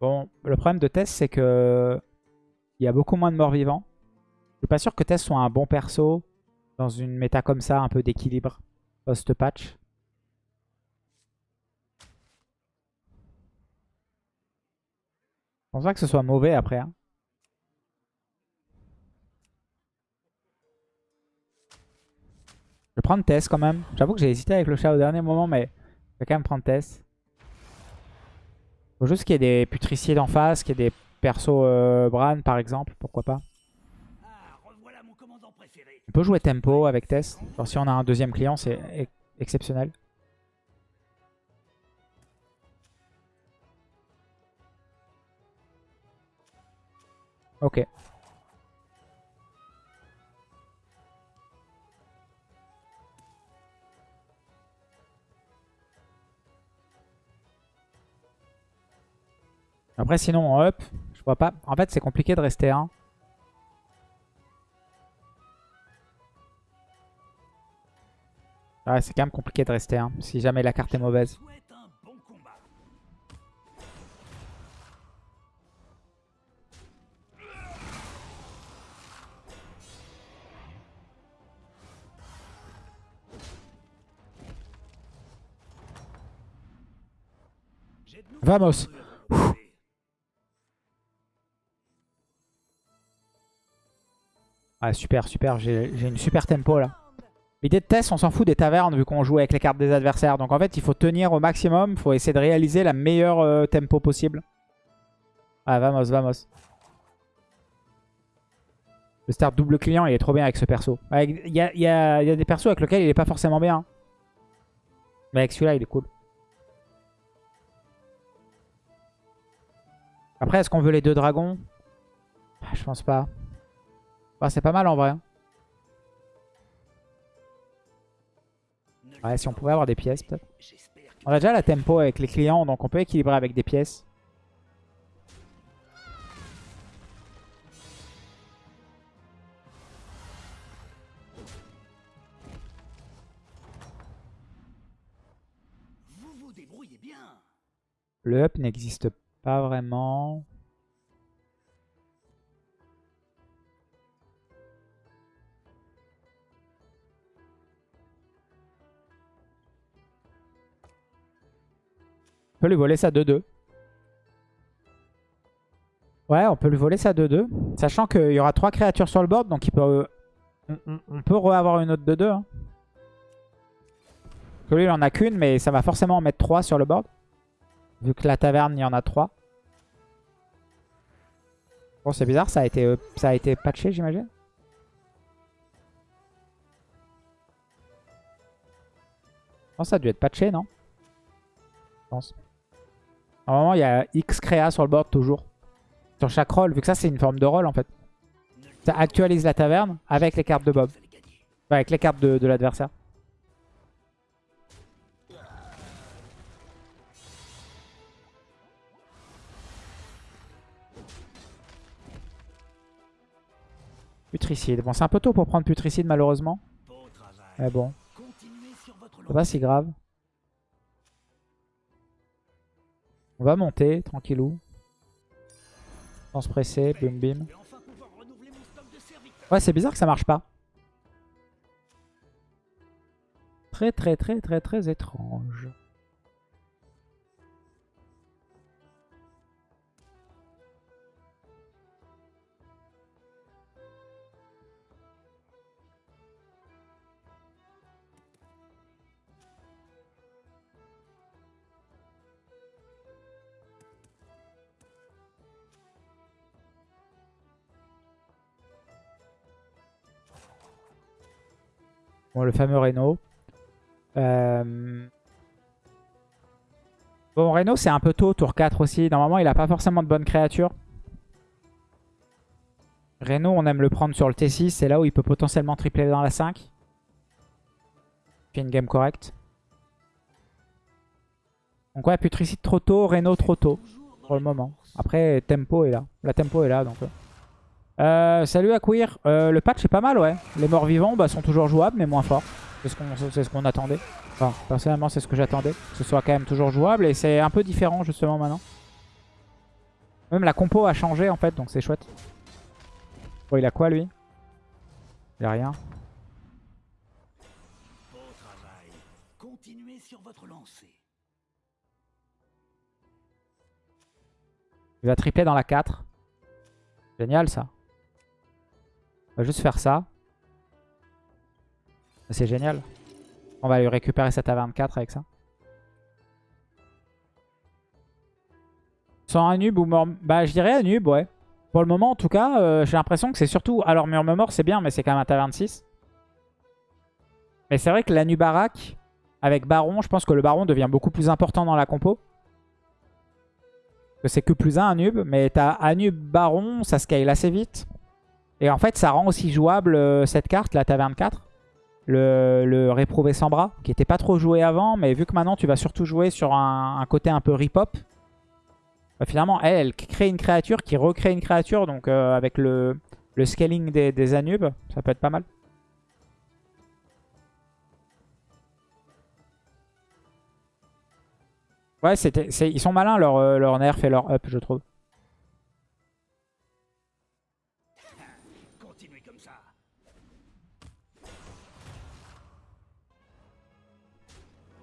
Bon, le problème de Tess, c'est que il y a beaucoup moins de morts vivants. Je suis pas sûr que Tess soit un bon perso dans une méta comme ça, un peu d'équilibre post-patch. Je pense pas que ce soit mauvais après. hein. Je vais prendre Tess quand même. J'avoue que j'ai hésité avec le chat au dernier moment, mais je vais quand même prendre Tess. Faut juste qu'il y ait des putricides en face, qu'il y ait des persos euh, Bran par exemple, pourquoi pas. On peut jouer tempo avec Tess. Genre si on a un deuxième client, c'est ex- exceptionnel. Ok. Après sinon en up, je vois pas. En fait c'est compliqué de rester 1. Ouais, c'est quand même compliqué de rester 1 si jamais la carte est mauvaise. Vamos Ah super, super, j'ai une super tempo là. L'idée de test, on s'en fout des tavernes vu qu'on joue avec les cartes des adversaires. Donc en fait, il faut tenir au maximum, il faut essayer de réaliser la meilleure euh, tempo possible. Ah, vamos, vamos. Le start double client, il est trop bien avec ce perso. Il y, a, des persos avec lesquels il est pas forcément bien. Mais avec celui-là, il est cool. Après, est-ce qu'on veut les deux dragons? Ah, Je pense pas. Bah, c'est pas mal en vrai. hein. Ouais, si on pouvait avoir des pièces peut-être. On a déjà la tempo avec les clients, donc on peut équilibrer avec des pièces. Vous vous débrouillez bien. Le up n'existe pas vraiment. On peut lui voler sa 2-2. Ouais, on peut lui voler sa 2-2. Sachant qu'il y aura 3 créatures sur le board, donc il peut, on, on- peut re-avoir une autre 2-2. Hein. Lui, il en a qu'une, mais ça va forcément en mettre 3 sur le board. Vu que la taverne, il y en a 3. Bon, c'est bizarre, ça a été, euh, ça a été patché, j'imagine. Non, ça a dû être patché, non? Je pense. Normalement, il y a X créa sur le board toujours. Sur chaque rôle, vu que ça, c'est une forme de rôle, en fait. Ça actualise la taverne avec les cartes de Bob. Enfin, avec les cartes de, l'adversaire. Putricide. Bon, c'est un peu tôt pour prendre Putricide, malheureusement. Mais bon, c'est pas si grave. On va monter, tranquillou. Sans se presser, bim. Serviteurs. Ouais, c'est bizarre que ça marche pas. Très très très très très étrange. Le fameux Reno. Euh, Bon, Reno, c'est un peu tôt, tour 4 aussi. Normalement, il a pas forcément de bonnes créatures. Reno, on aime le prendre sur le T6. C'est là où il peut potentiellement tripler dans la 5. Fait une game correcte. Donc ouais, Putricide trop tôt, Reno trop tôt. Pour le moment. Après, Tempo est là. La Tempo est là, donc... ouais. Euh, salut Aquir. Euh, le patch est pas mal, ouais. Les morts vivants bah, sont toujours jouables, mais moins forts. C'est ce qu'on ce qu'on attendait. Enfin, personnellement, c'est ce que j'attendais. Que ce soit quand même toujours jouable. Et c'est un peu différent, justement, maintenant. Même la compo a changé en fait, donc c'est chouette. Bon, il a quoi lui? Il a rien. Beau travail. Continuez sur votre lancée. Il va tripler dans la 4. Génial ça. On va juste faire ça. C'est génial. On va lui récupérer cette A24 avec ça. Sans un nub ou mort... Bah je dirais un nub, ouais. Pour le moment en tout cas, euh, j'ai l'impression que c'est surtout... Alors Murmure c'est bien, mais c'est quand même un Ta-26. Mais c'est vrai que la Nubarak, avec Baron, je pense que le Baron devient beaucoup plus important dans la compo. C'est que plus un, un nub. Mais t'as Anub Baron, ça scale assez vite. Et en fait, ça rend aussi jouable euh, cette carte, la Ta-24. Le, le réprouvé sans bras, qui était pas trop joué avant. Mais vu que maintenant, tu vas surtout jouer sur un, côté un peu rip-hop. bah, finalement, elle, crée une créature qui recrée une créature. Donc euh, avec le, scaling des, Anubes, ça peut être pas mal. Ouais, ils sont malins leur, euh, leur nerf et leur up, je trouve.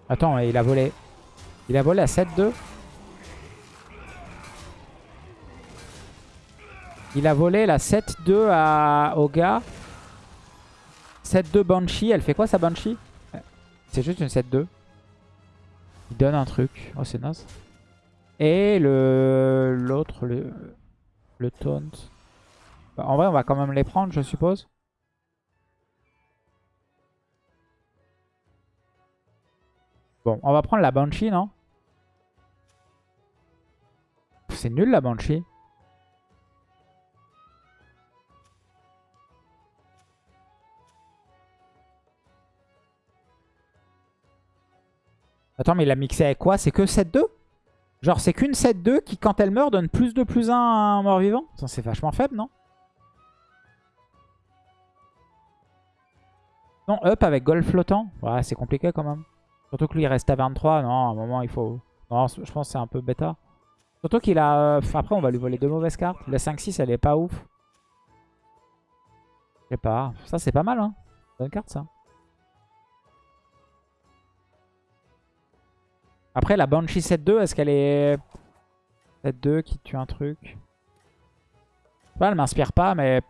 Attends, il a volé. Il a volé à 7-2. Il a volé la 7-2 à... au gars. 7-2 Banshee. Elle fait quoi sa Banshee? C'est juste une 7-2. Il donne un truc. Oh, c'est naze. Et le l'autre, le, le taunt. Bah, en vrai, on va quand même les prendre, je suppose. Bon, on va prendre la Banshee, non? C'est nul la Banshee. Attends, mais il a mixé avec quoi? C'est que 7-2 Genre, c'est qu'une 7-2 qui, quand elle meurt, donne plus de plus 1 à un mort-vivant? C'est vachement faible, non? Non, up avec golf flottant. Ouais, c'est compliqué quand même. Surtout que lui, il reste à 23. Non, à un moment, il faut... Non, je pense que c'est un peu bêta. Surtout qu'il a... euh, Après, on va lui voler deux mauvaises cartes. La 5-6, elle est pas ouf. Je sais pas. Ça, c'est pas mal, hein. Bonne carte, ça. Après, la Banshee 7-2, est-ce qu'elle est... 7-2 qui tue un truc? Je sais pas, elle m'inspire pas, mais...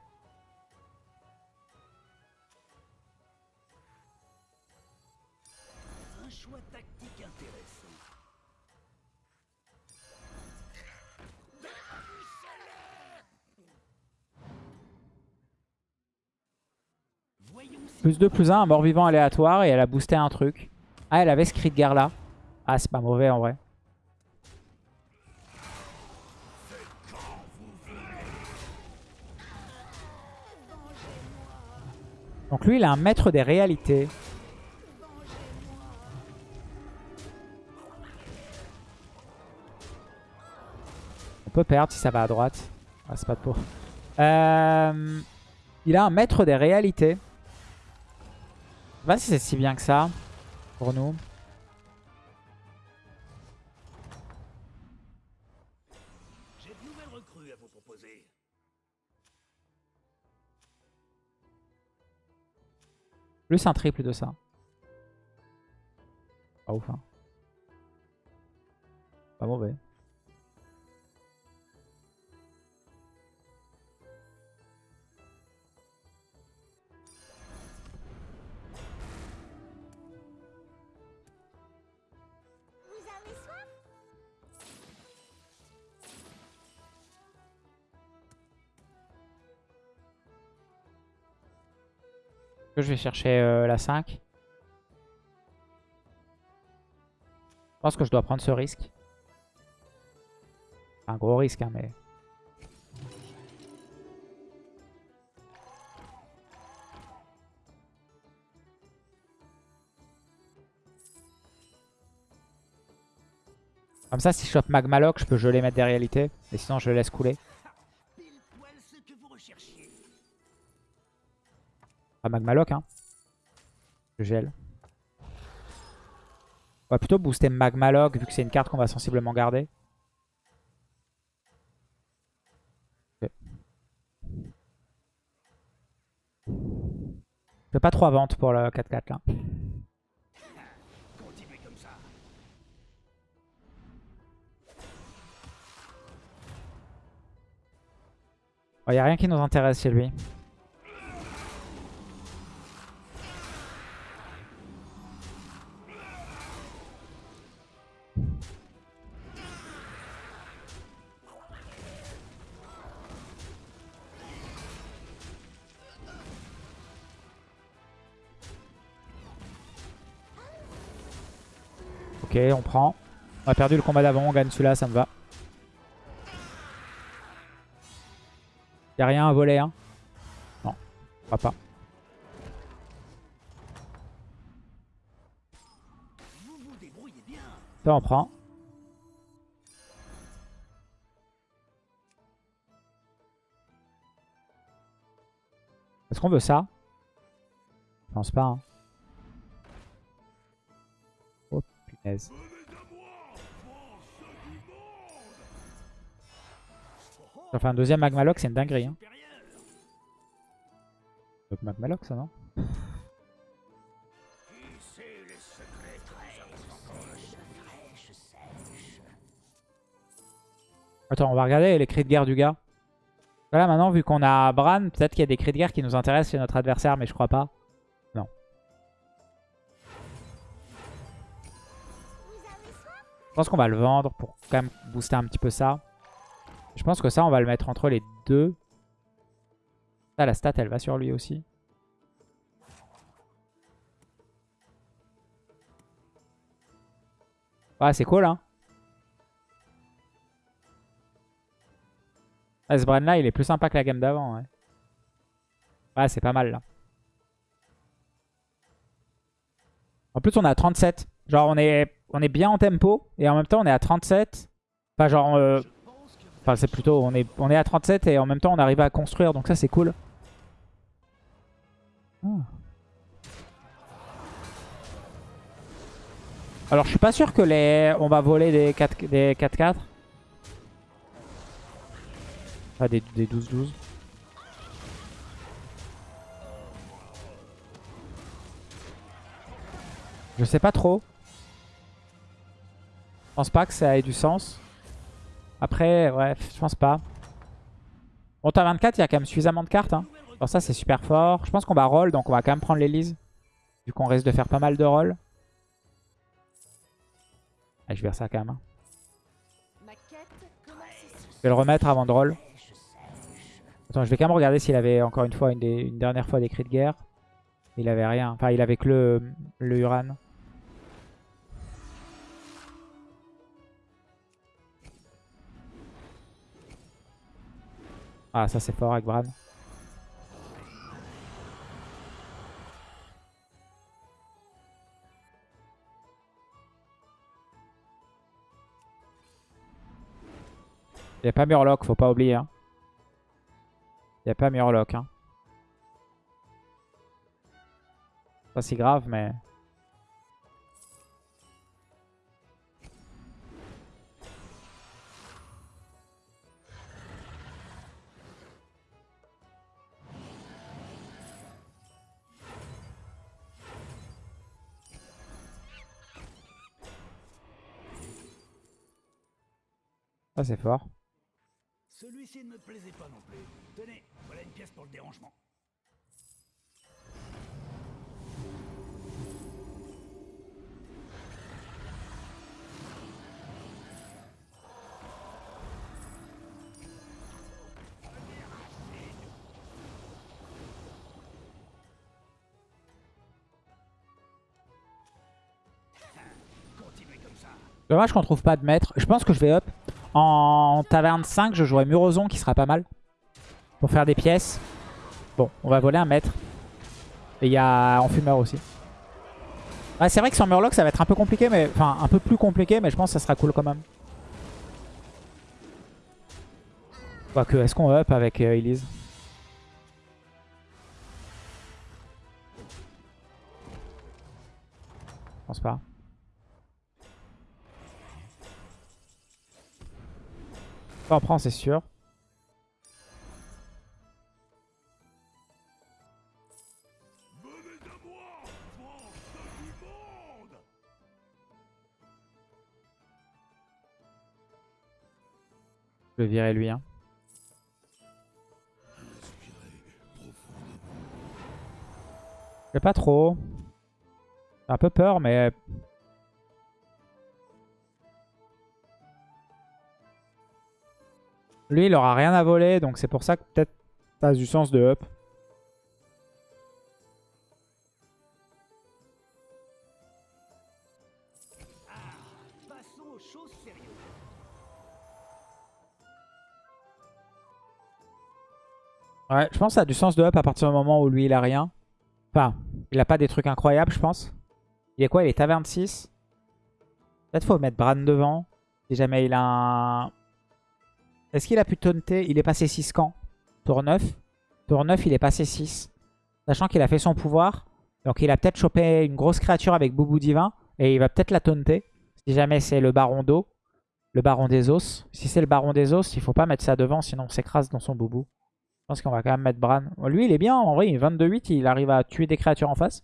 Plus 2, plus 1, un mort-vivant aléatoire et elle a boosté un truc. Ah, elle avait Skridgar là. Ah, c'est pas mauvais en vrai. Donc lui, il a un maître des réalités. On peut perdre si ça va à droite. Ah, c'est pas de pour. Euh, il a un maître des réalités. Je sais pas si c'est si bien que ça pour nous. j'ai de nouvelles recrues à vous proposer. Plus un triple de ça. Pas ouf, hein. Pas mauvais. Je vais chercher euh, la 5 Je pense que je dois prendre ce risque. Un gros risque, hein, mais... Comme ça, si je chope Magmaloc, je peux geler mettre des réalités. Et sinon, je laisse couler. Pas Magmaloc, hein. Je gèle. On va plutôt booster Magmaloc, vu que c'est une carte qu'on va sensiblement garder. Okay. Je fais pas trop à vente pour le 4-4 là. Oh, Il n'y a rien qui nous intéresse chez lui. Ok, on prend. On a perdu le combat d'avant, on gagne celui-là, ça me va. Y'a rien à voler, hein Non, je crois pas. Ça, on prend. Est-ce qu'on veut ça? Je pense pas. Hein. Fait un deuxième Magmaloc, c'est une dinguerie. Hein. Ça non? Attends, on va regarder les cris de guerre du gars. Voilà, maintenant, vu qu'on a Bran, peut-être qu'il y a des cris de guerre qui nous intéressent chez notre adversaire, mais je crois pas. Je pense qu'on va le vendre pour quand même booster un petit peu ça. Je pense que ça, on va le mettre entre les deux. Ça, la stat, elle va sur lui aussi. Ouais, c'est cool, hein. Ah, ce Bran là, il est plus sympa que la game d'avant. Ouais, ouais c'est pas mal là. En plus, on à 37. Genre, on est, on est bien en tempo. Et en même temps, on est à 37. Enfin, genre... euh, Enfin, c'est plutôt... On est, à 37 et en même temps, on arrive à construire. Donc ça, c'est cool. Ah. Alors, je suis pas sûr que les... On va voler des 4-4. Des 4-4. Ah, des 12-12. Je sais pas trop. Je pense pas que ça ait du sens. Après, ouais, je pense pas. Bon, t'as 24, il y a quand même suffisamment de cartes. Hein. Ça, c'est super fort. Je pense qu'on va roll, donc on va quand même prendre l'Elise. Vu qu'on risque de faire pas mal de rolls. Ah, je vais ça quand même. hein. Je vais le remettre avant de roll. Attends, je vais quand même regarder s'il avait encore une fois une dernière fois des cris de guerre. Il avait rien. Enfin, il avait que le, le Uran. Ah, ça c'est fort avec Bran. Il n'y a pas Murloc, faut pas oublier. Hein. N'y a pas Murloc. Hein. Pas si grave, mais... Ça c'est fort. Celui-ci ne me plaisait pas non plus. Tenez, voilà une pièce pour le dérangement. Continuez comme ça. Dommage qu'on trouve pas de maître. Je pense que je vais up. En taverne 5, je jouerai Murozon qui sera pas mal. Pour faire des pièces. Bon, on va voler un maître. Et il y a Enfumeur aussi. Ouais, c'est vrai que sans Murloc, ça va être un peu compliqué, mais enfin un peu plus compliqué, mais je pense que ça sera cool quand même. Quoique, est-ce qu'on up avec euh, Elise? Je pense pas. Enfin, on prend, c'est sûr. Je vais virer lui. Hein. Je pas trop. J'ai un peu peur, mais Lui, il aura rien à voler, donc c'est pour ça que peut-être ça a du sens de up. Ouais, je pense que ça a du sens de up à partir du moment où lui, il a rien. Enfin, il a pas des trucs incroyables, je pense. Il est quoi Il est à 26. Peut-être faut mettre Bran devant. Si jamais il a un... Est-ce qu'il a pu taunter Il est passé 6 quand Tour 9. Tour 9, il est passé 6. Sachant qu'il a fait son pouvoir. Donc il a peut-être chopé une grosse créature avec Boubou Divin. Et il va peut-être la taunter. Si jamais c'est le Baron d'eau. Le Baron des Os. Si c'est le Baron des Os, il faut pas mettre ça devant. Sinon on s'écrase dans son Boubou. Je pense qu'on va quand même mettre Bran. Bon, lui, il est bien. En vrai, 22-8, il arrive à tuer des créatures en face.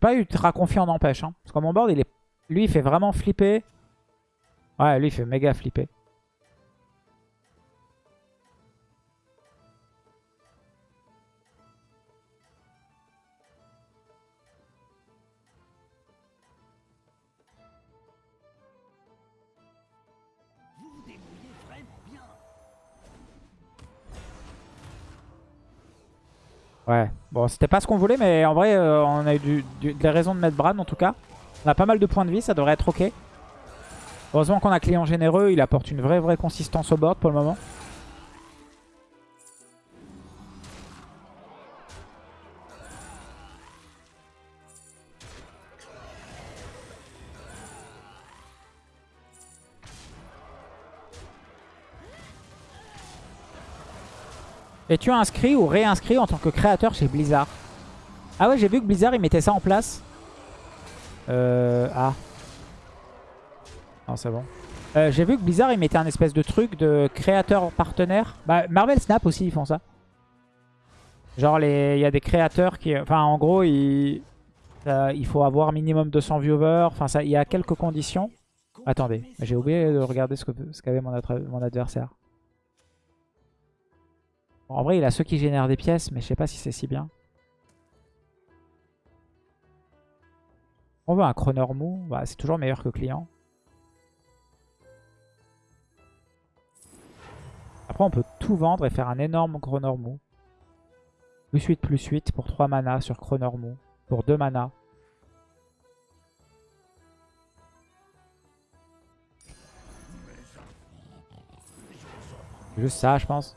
Pas ultra confiant n'empêche. Hein. Parce que mon board, il est... lui, il fait vraiment flipper. Ouais, lui, il fait méga flipper. Ouais, bon, c'était pas ce qu'on voulait, mais en vrai, euh, on a eu des raisons de mettre Bran en tout cas. On a pas mal de points de vie, ça devrait être ok. Heureusement qu'on a client généreux, il apporte une vraie vraie consistance au board pour le moment. Es-tu inscrit ou réinscrit en tant que créateur chez Blizzard? Ah ouais, j'ai vu que Blizzard, il mettait ça en place. Euh... Ah. Non, c'est bon. Euh, j'ai vu que Blizzard, il mettait un espèce de truc de créateur partenaire. Bah, Marvel Snap aussi, ils font ça. Genre, il y a des créateurs qui... Enfin, en gros, il, euh, il faut avoir minimum 200 viewers. Enfin, ça, il y a quelques conditions. Attendez, j'ai oublié de regarder ce qu'avait ce mon, adversaire. En vrai, il a ceux qui génèrent des pièces, mais je sais pas si c'est si bien. On veut un chroneur mou, bah, c'est toujours meilleur que client. Après, on peut tout vendre et faire un énorme chroneur mou. Plus 8, plus 8 pour 3 mana sur chroneur mou. Pour 2 mana. Juste ça, je pense.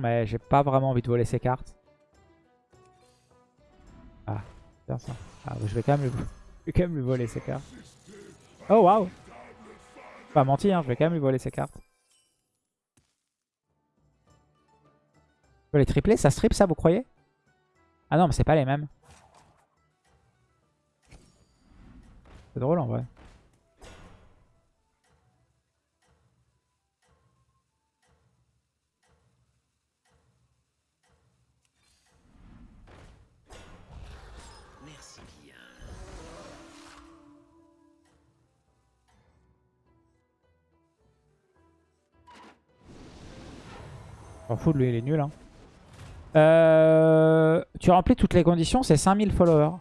Mais j'ai pas vraiment envie de voler ces cartes. Ah, bien ça. Ah, je vais quand même lui, je vais quand même lui voler ces cartes. Oh waouh Pas menti, hein, je vais quand même lui voler ces cartes. Je peux les tripler, ça strip ça, vous croyez? Ah non, mais c'est pas les mêmes. C'est drôle en vrai. M'en fous de lui, il est nul. Hein. Euh, tu remplis toutes les conditions, c'est 5000 followers.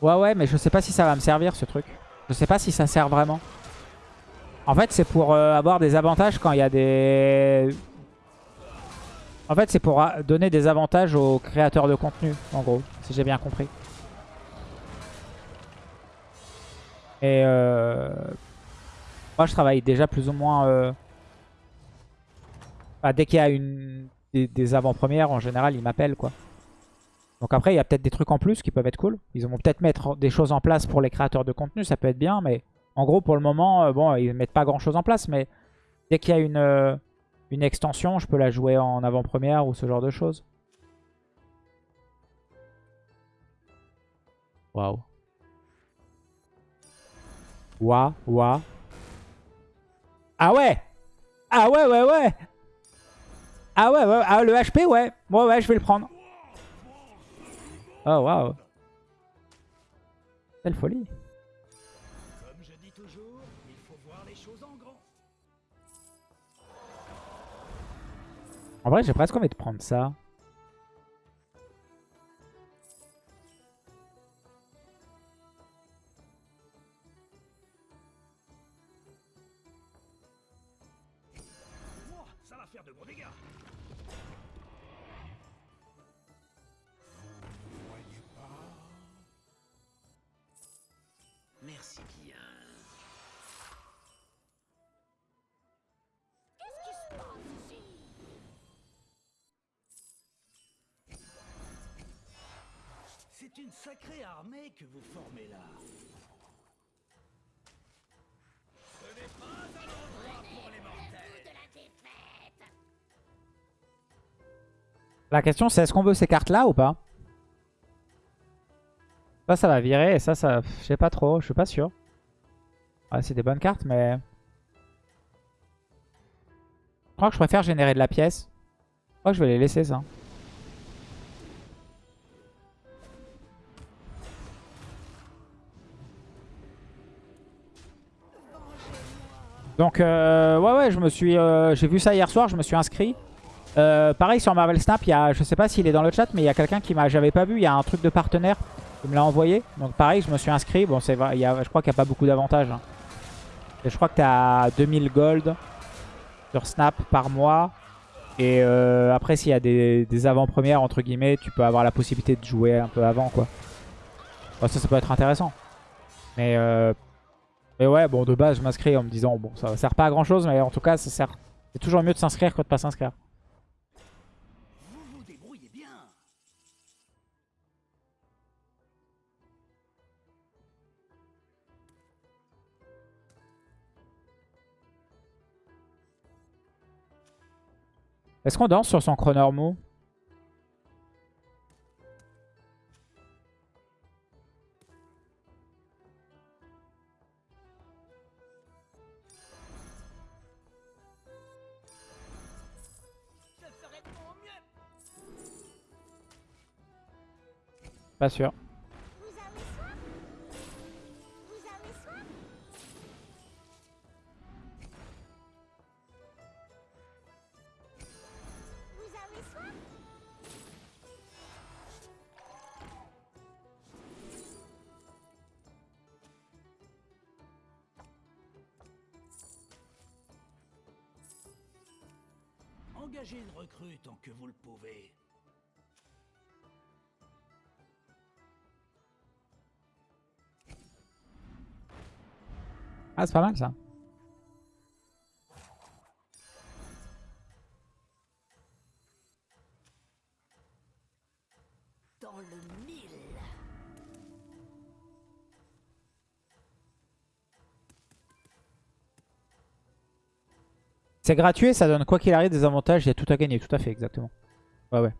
Ouais, ouais, mais je sais pas si ça va me servir ce truc. Je sais pas si ça sert vraiment. En fait, c'est pour euh, avoir des avantages quand il y a des... En fait, c'est pour euh, donner des avantages aux créateurs de contenu, en gros, si j'ai bien compris. Et euh... moi, je travaille déjà plus ou moins... Enfin, dès qu'il y a une, des, des avant-premières, en général, ils m'appellent, quoi. Donc après, il y a peut-être des trucs en plus qui peuvent être cool. Ils vont peut-être mettre des choses en place pour les créateurs de contenu, ça peut être bien, mais en gros, pour le moment, euh, bon, ils mettent pas grand-chose en place, mais dès qu'il y a une, euh, une extension, je peux la jouer en avant-première ou ce genre de choses. Waouh. Waouh, waouh. Ah ouais Ah ouais, ouais, ouais Ah ouais, ouais, ah, le HP, ouais. Ouais, ouais, je vais le prendre. Oh, waouh. Quelle folie. Comme je dis toujours, il faut voir les choses en grand. En vrai, j'ai presque envie de prendre ça. Une sacrée armée que vous formez là. Ce n'est pas un endroit pour les mortels. de la question, c'est est-ce qu'on veut ces cartes-là ou pas? Ça, ça va virer. Et ça, ça... Je sais pas trop. Je suis pas sûr. Ouais, c'est des bonnes cartes, mais... Je crois que je préfère générer de la pièce. Je crois que je vais les laisser, ça. Donc, euh, ouais, ouais, je me suis... euh, J'ai vu ça hier soir, je me suis inscrit. Euh, pareil sur Marvel Snap, il y a, je sais pas s'il est dans le chat, mais il y a quelqu'un qui m'a, j'avais pas vu, il y a un truc de partenaire qui me l'a envoyé. Donc pareil, je me suis inscrit. Bon, c'est vrai, je crois qu'il n'y a pas beaucoup d'avantages. hein. Je crois que tu à 2000 gold sur Snap par mois. Et euh, après, s'il y a des, des avant-premières, entre guillemets, tu peux avoir la possibilité de jouer un peu avant, quoi. Ça, ça peut être intéressant. Mais, euh, mais ouais, bon, de base, je m'inscris en me disant, bon, ça sert pas à grand-chose, mais en tout cas, ça sert... C'est toujours mieux de s'inscrire que de pas s'inscrire. Est-ce qu'on danse sur son chroneur avez soif Engagez une recrue tant que vous le pouvez. Ah, c'est pas mal ça. Dans le mille C'est gratuit et ça donne quoi qu'il arrive des avantages. Il y a tout à gagner, tout à fait, exactement. Ouais, ouais.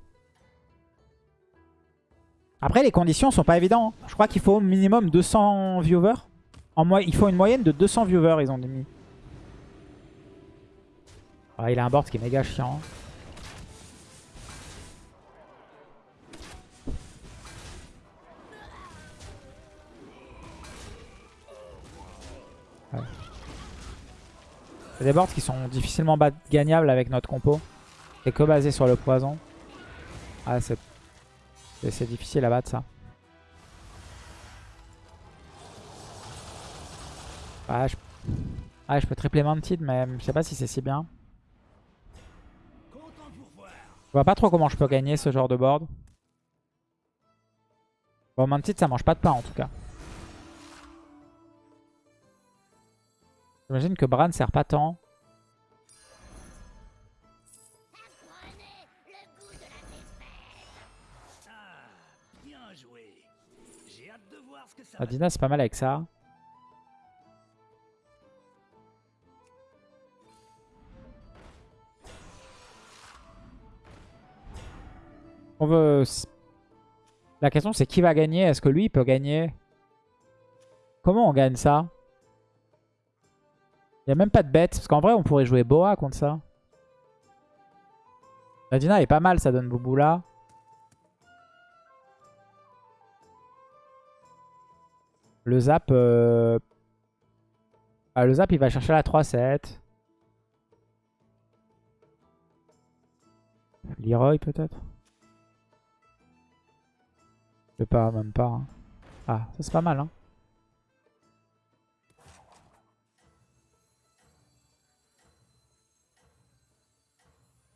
Après, les conditions sont pas évidentes. hein. Je crois qu'il faut au minimum 200 viewers. En il faut une moyenne de 200 viewers, ils ont mis. Ah, il a un board qui est méga chiant. Ouais. C'est des boards qui sont difficilement gagnables avec notre compo. C'est que basé sur le poison. Ah, c'est difficile à battre ça. Ah, je, ah, je peux tripler Mantid, mais je sais pas si c'est si bien. Je vois pas trop comment je peux gagner ce genre de board. Bon, Mantid, ça mange pas de pain en tout cas. J'imagine que Bran sert pas tant. Défaite Ah, Ah, c'est pas mal avec ça. On veut... La question c'est qui va gagner? Est-ce que lui il peut gagner? Comment on gagne ça? Il n'y a même pas de bête. Parce qu'en vrai on pourrait jouer Boa contre ça. Nadina est pas mal, ça donne Bouboula. Le zap... euh, ah, le zap, il va chercher la 3-7. Leroy, peut-être? Pas, même pas. hein. Ah, ça c'est pas mal, hein.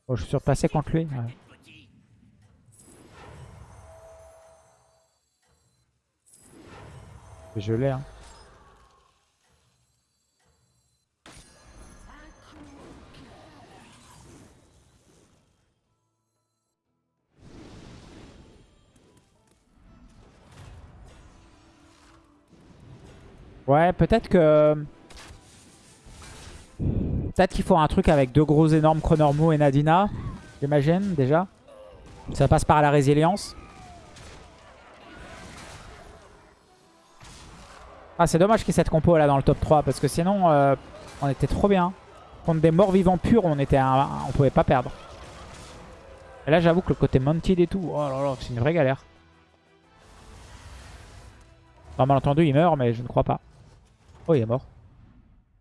Oh, je suis surpassé contre lui. Je l'ai, hein. Ouais, peut-être que... Peut-être qu'il faut un truc avec deux gros énormes Chronormo et Nadina. J'imagine, déjà. Ça passe par la résilience. Ah, c'est dommage qu'il y ait cette compo là dans le top 3. Parce que sinon, euh, on était trop bien. Contre des morts vivants purs, on était un- on pouvait pas perdre. Et là, j'avoue que le côté mounted et tout, oh là là, c'est une vraie galère. Enfin, malentendu, il meurt, mais je ne crois pas. Oh, il est mort.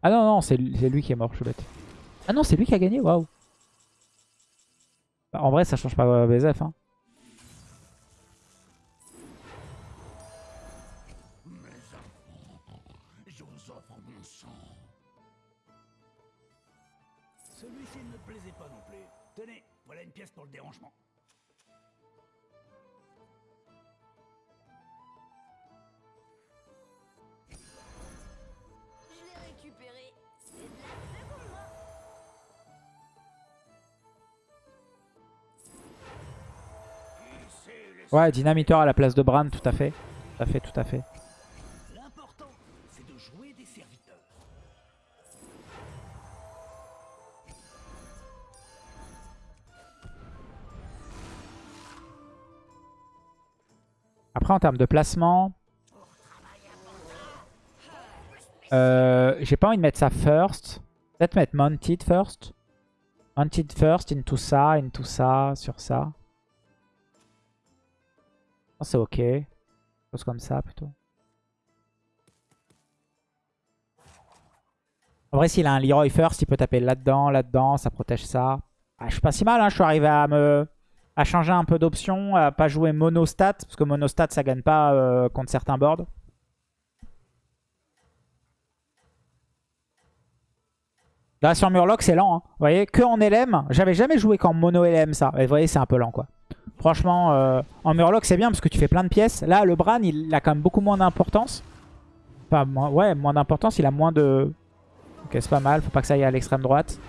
Ah non, non, c'est lui qui est mort, je suis bête. Ah non, c'est lui qui a gagné, waouh. Bah, en vrai, ça change pas euh, BZF. Hein. Mon sang. Celui-ci ne me plaisait pas non plus. Tenez, voilà une pièce pour le dérangement. Ouais, dynamiteur à la place de Bran, tout à fait. Tout à fait, tout à fait. L'important, c'est de jouer des serviteurs. Après, en termes de placement... Euh, J'ai pas envie de mettre ça first. Peut-être mettre Mounted first. Mounted first, into ça, into ça, sur ça. Oh, C'est ok. Chose comme ça, plutôt. En vrai, s'il a un Leroy first, il peut taper là-dedans, là-dedans, ça protège ça. Ah, je suis pas si mal, hein. je suis arrivé à me à changer un peu d'options, à pas jouer monostat, parce que monostat ça gagne pas euh, contre certains boards. Là sur Murloc c'est lent, hein. vous voyez, que en LM, j'avais jamais joué qu'en mono LM ça, et vous voyez c'est un peu lent quoi. Franchement, euh, en Murloc c'est bien parce que tu fais plein de pièces, là le Bran il a quand même beaucoup moins d'importance. Enfin, moins- ouais, moins d'importance, il a moins de... Ok c'est pas mal, faut pas que ça aille à l'extrême droite.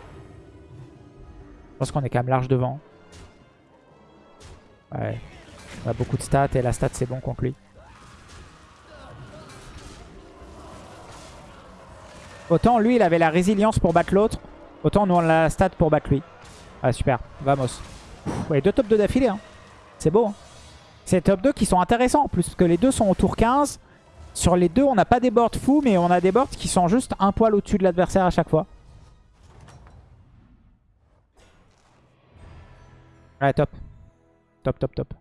Je pense qu'on est quand même large devant. Ouais. On a beaucoup de stats et la stat c'est bon contre lui. Autant lui il avait la résilience pour battre l'autre. Autant nous on a la stat pour battre lui. Ah super, vamos. Ouais, deux top 2 d'affilée. Hein. C'est beau. Hein. C'est top 2 qui sont intéressants plus. Que les deux sont au tour 15. Sur les deux on n'a pas des boards fous mais on a des boards qui sont juste un poil au-dessus de l'adversaire à chaque fois. Ouais top. Top top top.